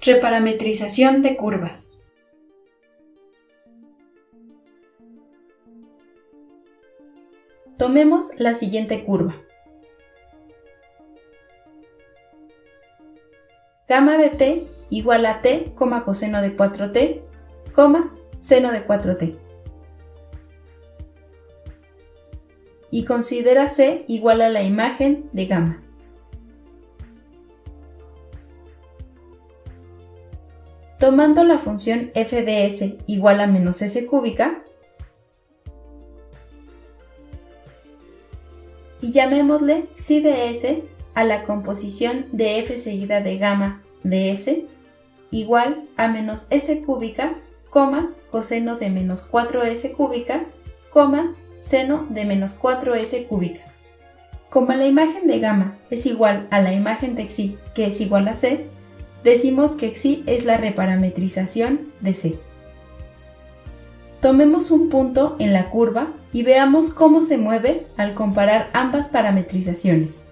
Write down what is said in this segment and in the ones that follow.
Reparametrización de curvas. Tomemos la siguiente curva. Gamma de t igual a t, coseno de 4t, seno de 4t. Y considera c igual a la imagen de gamma. Tomando la función f de s igual a menos s cúbica, y llamémosle psi de s a la composición de f seguida de gamma de s igual a menos s cúbica, coma, coseno de menos 4s cúbica, coma, seno de menos 4s cúbica. Como la imagen de gamma es igual a la imagen de xi, que es igual a c, decimos que xi es la reparametrización de C. Tomemos un punto en la curva y veamos cómo se mueve al comparar ambas parametrizaciones.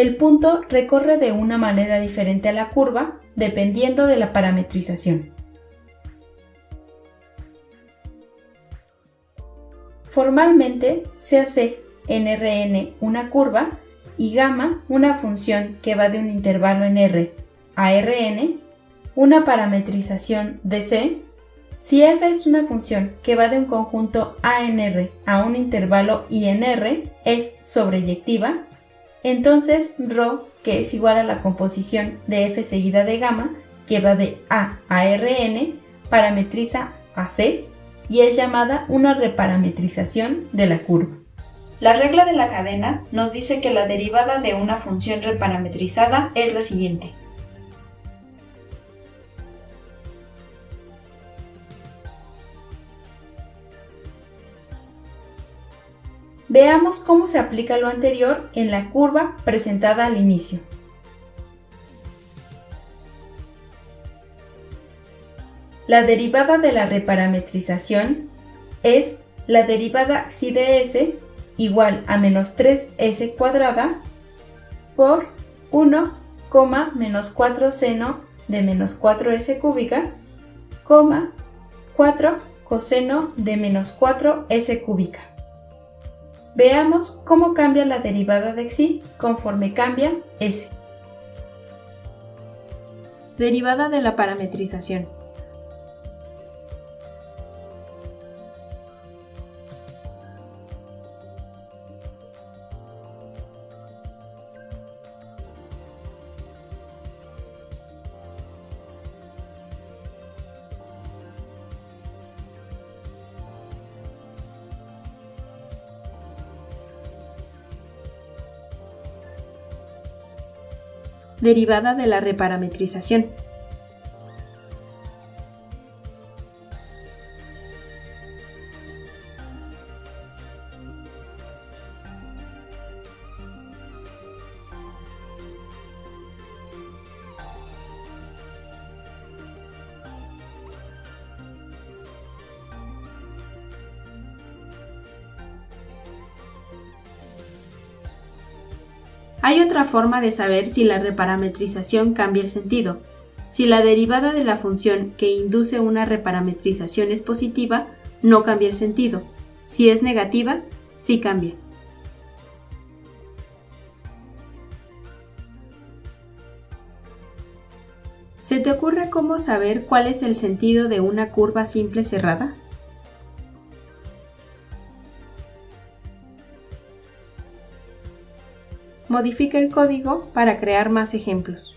El punto recorre de una manera diferente a la curva dependiendo de la parametrización. Formalmente se hace en Rn una curva y gamma una función que va de un intervalo en R a Rn, una parametrización de C. Si f es una función que va de un conjunto A en R a un intervalo I en R, es sobreyectiva entonces ρ, que es igual a la composición de f seguida de gamma, que va de A a Rn, parametriza a C y es llamada una reparametrización de la curva. La regla de la cadena nos dice que la derivada de una función reparametrizada es la siguiente. Veamos cómo se aplica lo anterior en la curva presentada al inicio. La derivada de la reparametrización es la derivada xi de s igual a menos 3s cuadrada por 1, menos 4 seno de menos 4s cúbica, 4 coseno de menos 4s cúbica. Veamos cómo cambia la derivada de xi conforme cambia s. Derivada de la parametrización. Derivada de la reparametrización. Hay otra forma de saber si la reparametrización cambia el sentido. Si la derivada de la función que induce una reparametrización es positiva, no cambia el sentido. Si es negativa, sí cambia. ¿Se te ocurre cómo saber cuál es el sentido de una curva simple cerrada? Modifica el código para crear más ejemplos.